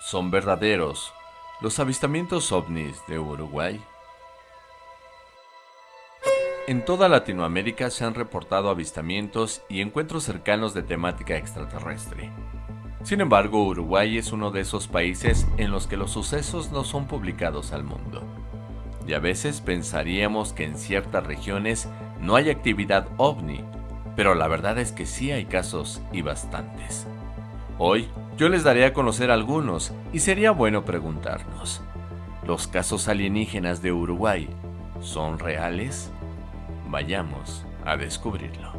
¿Son verdaderos los avistamientos ovnis de Uruguay? En toda Latinoamérica se han reportado avistamientos y encuentros cercanos de temática extraterrestre. Sin embargo, Uruguay es uno de esos países en los que los sucesos no son publicados al mundo. Y a veces pensaríamos que en ciertas regiones no hay actividad ovni, pero la verdad es que sí hay casos y bastantes. Hoy yo les daré a conocer algunos y sería bueno preguntarnos, ¿los casos alienígenas de Uruguay son reales? Vayamos a descubrirlo.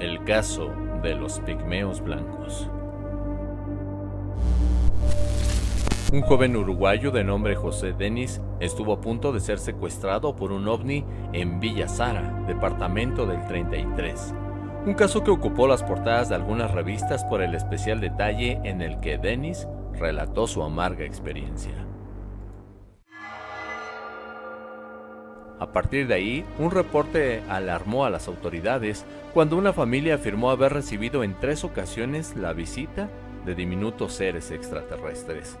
El caso de los pigmeos blancos. Un joven uruguayo de nombre José Denis estuvo a punto de ser secuestrado por un ovni en Villa Sara, departamento del 33. Un caso que ocupó las portadas de algunas revistas por el especial detalle en el que Denis relató su amarga experiencia. A partir de ahí, un reporte alarmó a las autoridades cuando una familia afirmó haber recibido en tres ocasiones la visita de diminutos seres extraterrestres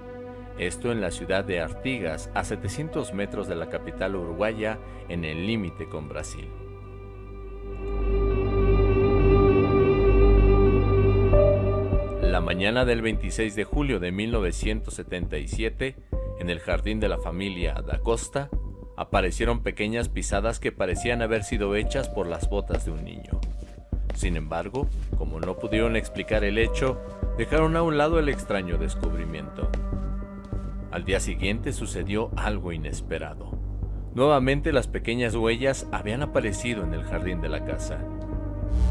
esto en la ciudad de Artigas, a 700 metros de la capital uruguaya, en el límite con Brasil. La mañana del 26 de julio de 1977, en el jardín de la familia da Costa, aparecieron pequeñas pisadas que parecían haber sido hechas por las botas de un niño. Sin embargo, como no pudieron explicar el hecho, dejaron a un lado el extraño descubrimiento. Al día siguiente sucedió algo inesperado. Nuevamente las pequeñas huellas habían aparecido en el jardín de la casa.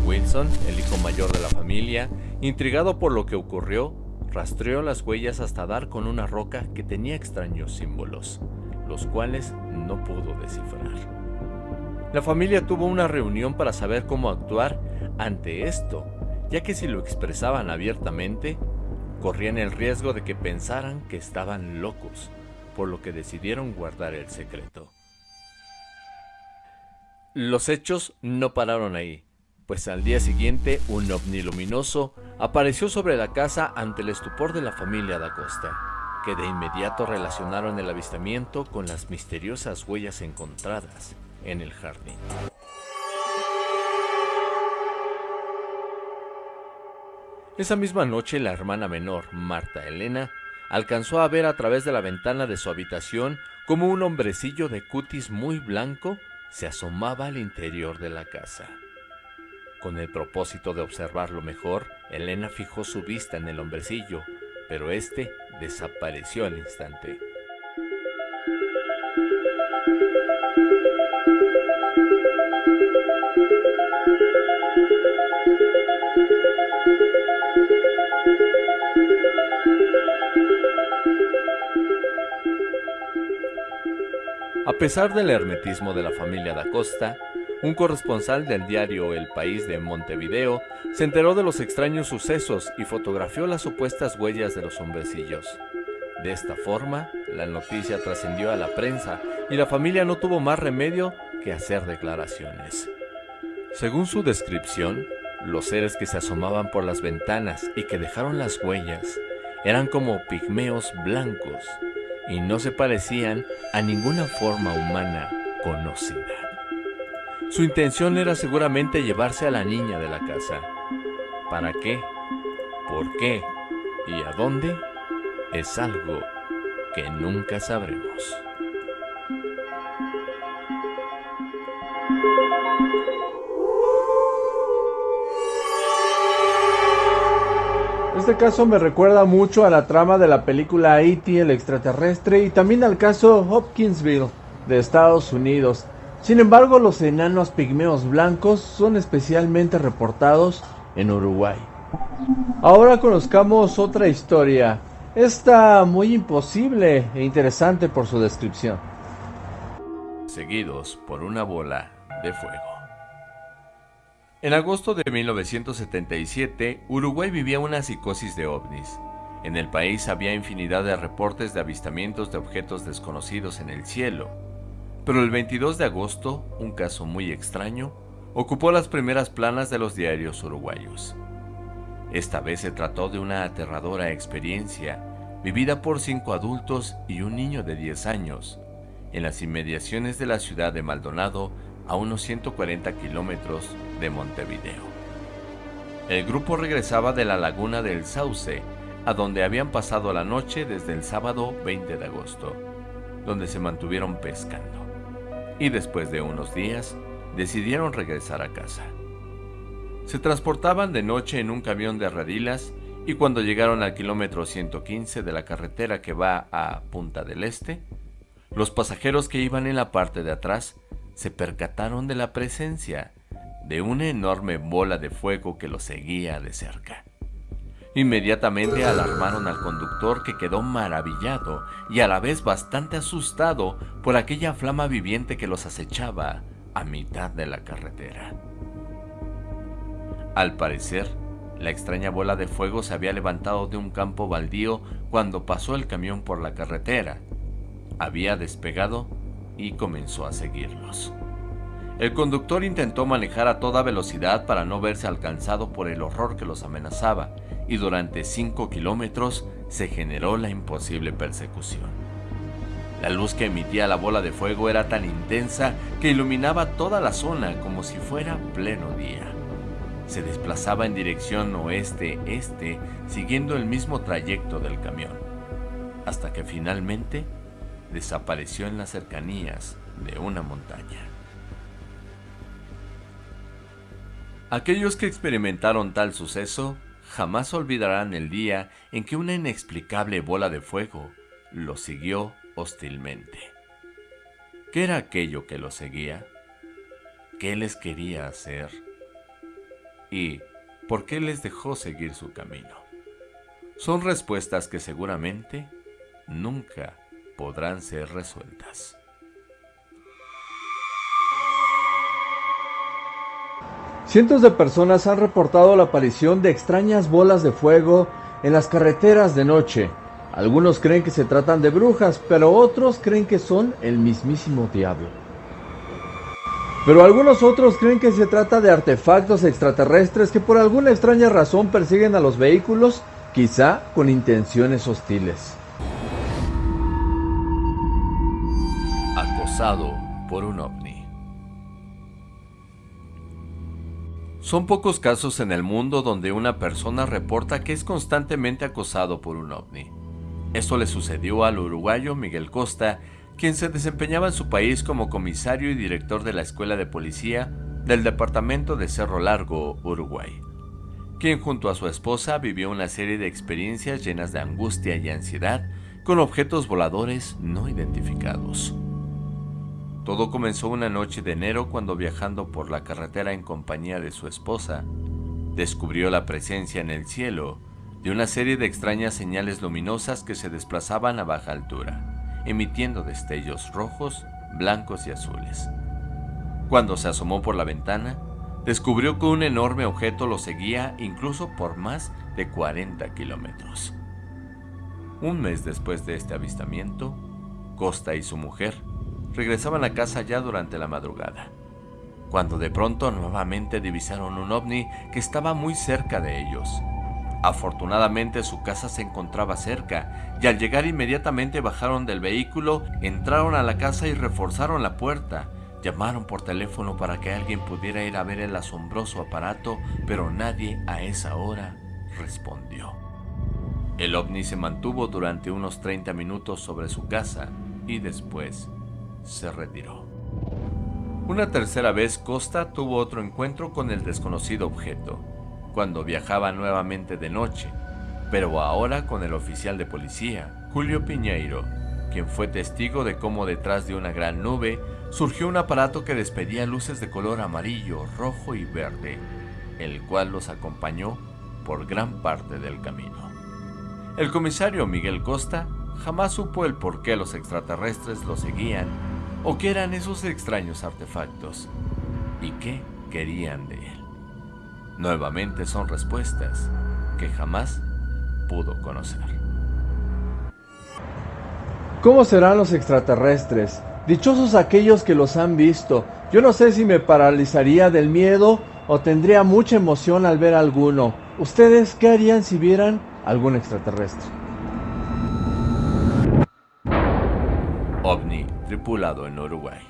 Wilson, el hijo mayor de la familia, intrigado por lo que ocurrió, rastreó las huellas hasta dar con una roca que tenía extraños símbolos, los cuales no pudo descifrar. La familia tuvo una reunión para saber cómo actuar ante esto, ya que si lo expresaban abiertamente, corrían el riesgo de que pensaran que estaban locos, por lo que decidieron guardar el secreto. Los hechos no pararon ahí, pues al día siguiente un ovni luminoso apareció sobre la casa ante el estupor de la familia da Costa, que de inmediato relacionaron el avistamiento con las misteriosas huellas encontradas en el jardín. Esa misma noche la hermana menor, Marta Elena, alcanzó a ver a través de la ventana de su habitación como un hombrecillo de cutis muy blanco se asomaba al interior de la casa. Con el propósito de observarlo mejor, Elena fijó su vista en el hombrecillo, pero este desapareció al instante. A pesar del hermetismo de la familia da Costa, un corresponsal del diario El País de Montevideo se enteró de los extraños sucesos y fotografió las supuestas huellas de los hombrecillos. De esta forma, la noticia trascendió a la prensa y la familia no tuvo más remedio que hacer declaraciones. Según su descripción, los seres que se asomaban por las ventanas y que dejaron las huellas eran como pigmeos blancos y no se parecían a ninguna forma humana conocida. Su intención era seguramente llevarse a la niña de la casa. ¿Para qué? ¿Por qué? ¿Y a dónde? Es algo que nunca sabremos. Este caso me recuerda mucho a la trama de la película E.T. el extraterrestre y también al caso Hopkinsville de Estados Unidos. Sin embargo, los enanos pigmeos blancos son especialmente reportados en Uruguay. Ahora conozcamos otra historia, esta muy imposible e interesante por su descripción. Seguidos por una bola de fuego. En agosto de 1977, Uruguay vivía una psicosis de ovnis. En el país había infinidad de reportes de avistamientos de objetos desconocidos en el cielo. Pero el 22 de agosto, un caso muy extraño ocupó las primeras planas de los diarios uruguayos. Esta vez se trató de una aterradora experiencia vivida por cinco adultos y un niño de 10 años, en las inmediaciones de la ciudad de Maldonado, a unos 140 kilómetros de Montevideo. El grupo regresaba de la laguna del Sauce, a donde habían pasado la noche desde el sábado 20 de agosto, donde se mantuvieron pescando. Y después de unos días, decidieron regresar a casa. Se transportaban de noche en un camión de radilas y cuando llegaron al kilómetro 115 de la carretera que va a Punta del Este, los pasajeros que iban en la parte de atrás se percataron de la presencia de una enorme bola de fuego que los seguía de cerca. Inmediatamente alarmaron al conductor que quedó maravillado y a la vez bastante asustado por aquella flama viviente que los acechaba a mitad de la carretera. Al parecer, la extraña bola de fuego se había levantado de un campo baldío cuando pasó el camión por la carretera. Había despegado y comenzó a seguirlos. El conductor intentó manejar a toda velocidad para no verse alcanzado por el horror que los amenazaba y durante 5 kilómetros se generó la imposible persecución. La luz que emitía la bola de fuego era tan intensa que iluminaba toda la zona como si fuera pleno día se desplazaba en dirección oeste-este siguiendo el mismo trayecto del camión, hasta que finalmente desapareció en las cercanías de una montaña. Aquellos que experimentaron tal suceso jamás olvidarán el día en que una inexplicable bola de fuego los siguió hostilmente. ¿Qué era aquello que los seguía? ¿Qué les quería hacer? y por qué les dejó seguir su camino. Son respuestas que seguramente nunca podrán ser resueltas. Cientos de personas han reportado la aparición de extrañas bolas de fuego en las carreteras de noche. Algunos creen que se tratan de brujas, pero otros creen que son el mismísimo diablo. Pero algunos otros creen que se trata de artefactos extraterrestres que por alguna extraña razón persiguen a los vehículos, quizá con intenciones hostiles. Por un ovni. Son pocos casos en el mundo donde una persona reporta que es constantemente acosado por un ovni. Esto le sucedió al uruguayo Miguel Costa, quien se desempeñaba en su país como comisario y director de la Escuela de Policía del Departamento de Cerro Largo, Uruguay, quien junto a su esposa vivió una serie de experiencias llenas de angustia y ansiedad con objetos voladores no identificados. Todo comenzó una noche de enero cuando viajando por la carretera en compañía de su esposa, descubrió la presencia en el cielo de una serie de extrañas señales luminosas que se desplazaban a baja altura emitiendo destellos rojos, blancos y azules. Cuando se asomó por la ventana, descubrió que un enorme objeto lo seguía incluso por más de 40 kilómetros. Un mes después de este avistamiento, Costa y su mujer regresaban a casa ya durante la madrugada, cuando de pronto nuevamente divisaron un ovni que estaba muy cerca de ellos. Afortunadamente su casa se encontraba cerca y al llegar inmediatamente bajaron del vehículo, entraron a la casa y reforzaron la puerta. Llamaron por teléfono para que alguien pudiera ir a ver el asombroso aparato, pero nadie a esa hora respondió. El ovni se mantuvo durante unos 30 minutos sobre su casa y después se retiró. Una tercera vez Costa tuvo otro encuentro con el desconocido objeto cuando viajaba nuevamente de noche, pero ahora con el oficial de policía, Julio Piñeiro, quien fue testigo de cómo detrás de una gran nube surgió un aparato que despedía luces de color amarillo, rojo y verde, el cual los acompañó por gran parte del camino. El comisario Miguel Costa jamás supo el por qué los extraterrestres lo seguían o qué eran esos extraños artefactos y qué querían de él. Nuevamente son respuestas que jamás pudo conocer. ¿Cómo serán los extraterrestres? Dichosos aquellos que los han visto, Yo no sé si me paralizaría del miedo o tendría mucha emoción al ver alguno. ¿Ustedes qué harían si vieran algún extraterrestre? En Uruguay.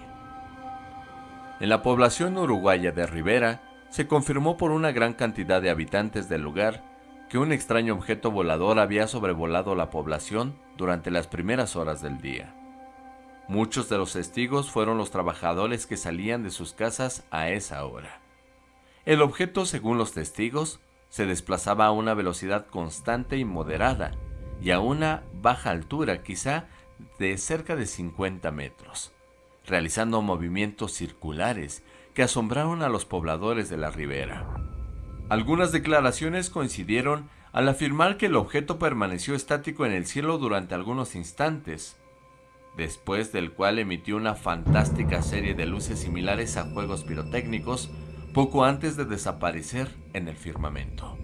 En la población uruguaya de Rivera se confirmó por una gran cantidad de habitantes del lugar que un extraño objeto volador había sobrevolado la población durante las primeras horas del día. Muchos de los testigos fueron los trabajadores que salían de sus casas a esa hora. El objeto, según los testigos, se desplazaba a una velocidad constante y moderada y a una baja altura, quizá de cerca de 50 metros, realizando movimientos circulares que asombraron a los pobladores de la ribera. Algunas declaraciones coincidieron al afirmar que el objeto permaneció estático en el cielo durante algunos instantes, después del cual emitió una fantástica serie de luces similares a juegos pirotécnicos poco antes de desaparecer en el firmamento.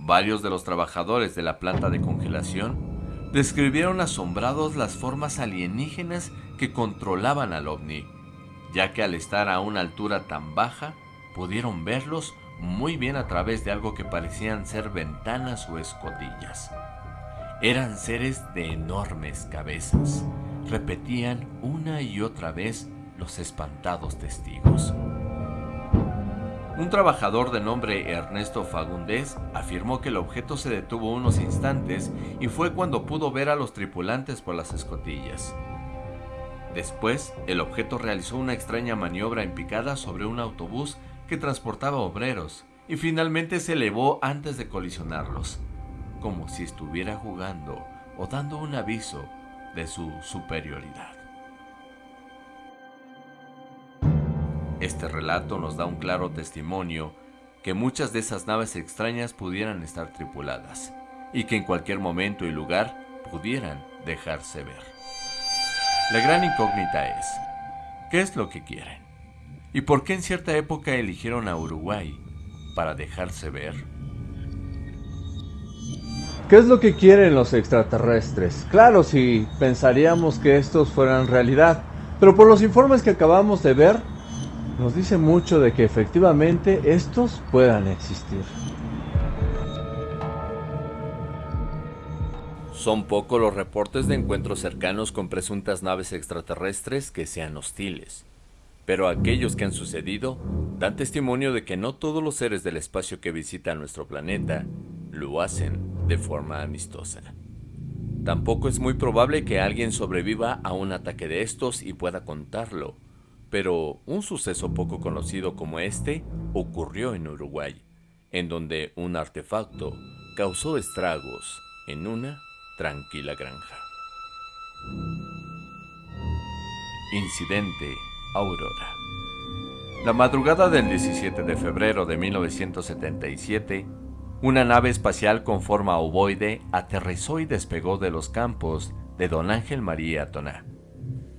Varios de los trabajadores de la planta de congelación describieron asombrados las formas alienígenas que controlaban al ovni, ya que al estar a una altura tan baja pudieron verlos muy bien a través de algo que parecían ser ventanas o escotillas. Eran seres de enormes cabezas. Repetían una y otra vez los espantados testigos. Un trabajador de nombre Ernesto Fagundés afirmó que el objeto se detuvo unos instantes y fue cuando pudo ver a los tripulantes por las escotillas. Después, el objeto realizó una extraña maniobra en picada sobre un autobús que transportaba obreros y finalmente se elevó antes de colisionarlos, como si estuviera jugando o dando un aviso de su superioridad. Este relato nos da un claro testimonio que muchas de esas naves extrañas pudieran estar tripuladas y que en cualquier momento y lugar pudieran dejarse ver. La gran incógnita es, ¿qué es lo que quieren? ¿Y por qué en cierta época eligieron a Uruguay para dejarse ver? ¿Qué es lo que quieren los extraterrestres? Claro, si pensaríamos que estos fueran realidad, pero por los informes que acabamos de ver, nos dice mucho de que efectivamente estos puedan existir. Son pocos los reportes de encuentros cercanos con presuntas naves extraterrestres que sean hostiles pero aquellos que han sucedido dan testimonio de que no todos los seres del espacio que visitan nuestro planeta lo hacen de forma amistosa. Tampoco es muy probable que alguien sobreviva a un ataque de estos y pueda contarlo, pero un suceso poco conocido como este ocurrió en Uruguay, en donde un artefacto causó estragos en una tranquila granja. Incidente Aurora. La madrugada del 17 de febrero de 1977, una nave espacial con forma ovoide aterrizó y despegó de los campos de Don Ángel María Toná.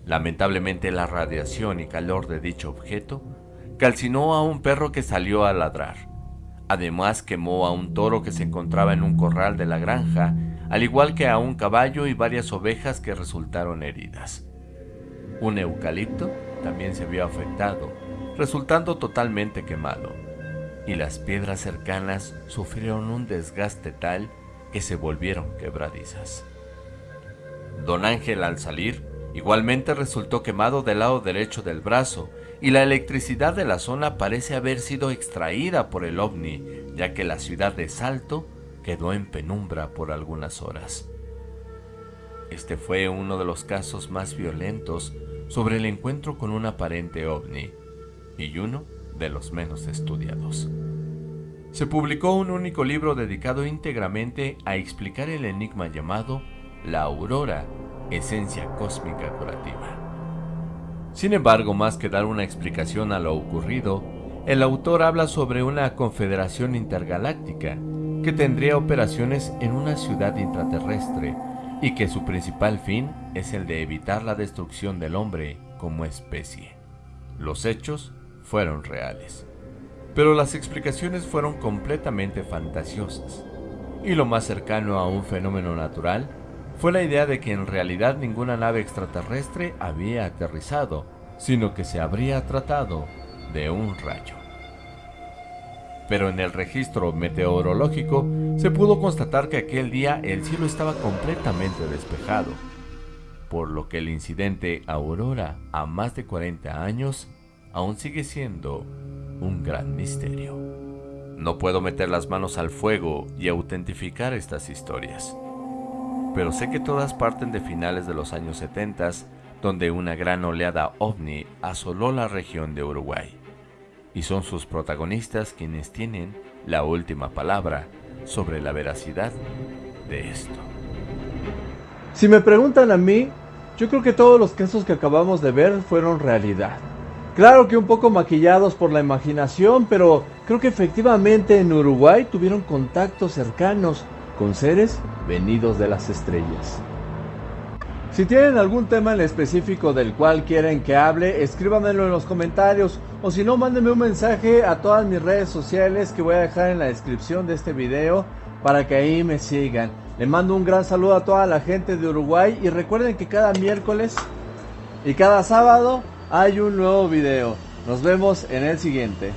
Lamentablemente la radiación y calor de dicho objeto calcinó a un perro que salió a ladrar. Además quemó a un toro que se encontraba en un corral de la granja, al igual que a un caballo y varias ovejas que resultaron heridas. Un eucalipto también se vio afectado, resultando totalmente quemado, y las piedras cercanas sufrieron un desgaste tal que se volvieron quebradizas. Don Ángel al salir igualmente resultó quemado del lado derecho del brazo y la electricidad de la zona parece haber sido extraída por el ovni, ya que la ciudad de Salto quedó en penumbra por algunas horas. Este fue uno de los casos más violentos sobre el encuentro con un aparente ovni y uno de los menos estudiados. Se publicó un único libro dedicado íntegramente a explicar el enigma llamado La Aurora, esencia cósmica curativa. Sin embargo, más que dar una explicación a lo ocurrido, el autor habla sobre una confederación intergaláctica que tendría operaciones en una ciudad intraterrestre y que su principal fin es el de evitar la destrucción del hombre como especie. Los hechos fueron reales, pero las explicaciones fueron completamente fantasiosas, y lo más cercano a un fenómeno natural fue la idea de que en realidad ninguna nave extraterrestre había aterrizado, sino que se habría tratado de un rayo. Pero en el registro meteorológico se pudo constatar que aquel día el cielo estaba completamente despejado, por lo que el incidente Aurora a más de 40 años aún sigue siendo un gran misterio. No puedo meter las manos al fuego y autentificar estas historias, pero sé que todas parten de finales de los años 70, donde una gran oleada ovni asoló la región de Uruguay, y son sus protagonistas quienes tienen la última palabra sobre la veracidad de esto. Si me preguntan a mí, yo creo que todos los casos que acabamos de ver fueron realidad. Claro que un poco maquillados por la imaginación, pero creo que efectivamente en Uruguay tuvieron contactos cercanos con seres venidos de las estrellas. Si tienen algún tema en específico del cual quieren que hable, escríbanmelo en los comentarios o si no, mándenme un mensaje a todas mis redes sociales que voy a dejar en la descripción de este video para que ahí me sigan. Les mando un gran saludo a toda la gente de Uruguay y recuerden que cada miércoles y cada sábado hay un nuevo video. Nos vemos en el siguiente.